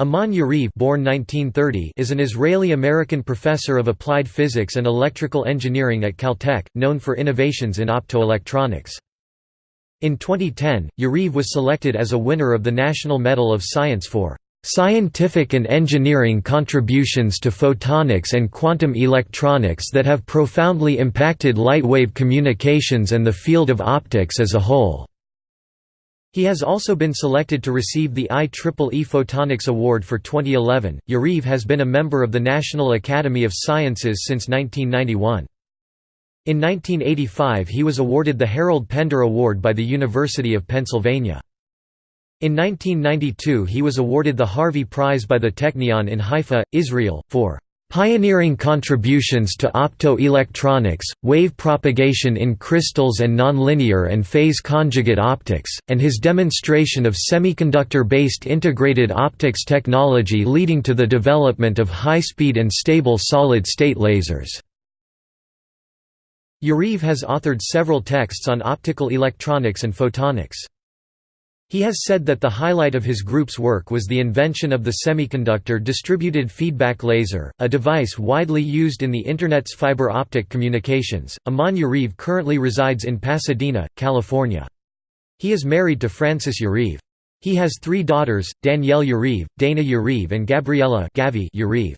Amnon Yariv born 1930 is an Israeli-American professor of applied physics and electrical engineering at Caltech, known for innovations in optoelectronics. In 2010, Yariv was selected as a winner of the National Medal of Science for "...scientific and engineering contributions to photonics and quantum electronics that have profoundly impacted lightwave communications and the field of optics as a whole." He has also been selected to receive the IEEE Photonics Award for 2011. Yariv has been a member of the National Academy of Sciences since 1991. In 1985 he was awarded the Harold Pender Award by the University of Pennsylvania. In 1992 he was awarded the Harvey Prize by the Technion in Haifa, Israel, for Pioneering contributions to optoelectronics, wave propagation in crystals and nonlinear and phase conjugate optics, and his demonstration of semiconductor-based integrated optics technology leading to the development of high-speed and stable solid-state lasers. Yariv has authored several texts on optical electronics and photonics. He has said that the highlight of his group's work was the invention of the semiconductor distributed feedback laser, a device widely used in the Internet's fiber optic communications. Amnon Yariv currently resides in Pasadena, California. He is married to Frances Yariv. He has three daughters, Danielle Yariv, Dana Yariv and Gabriella Yariv.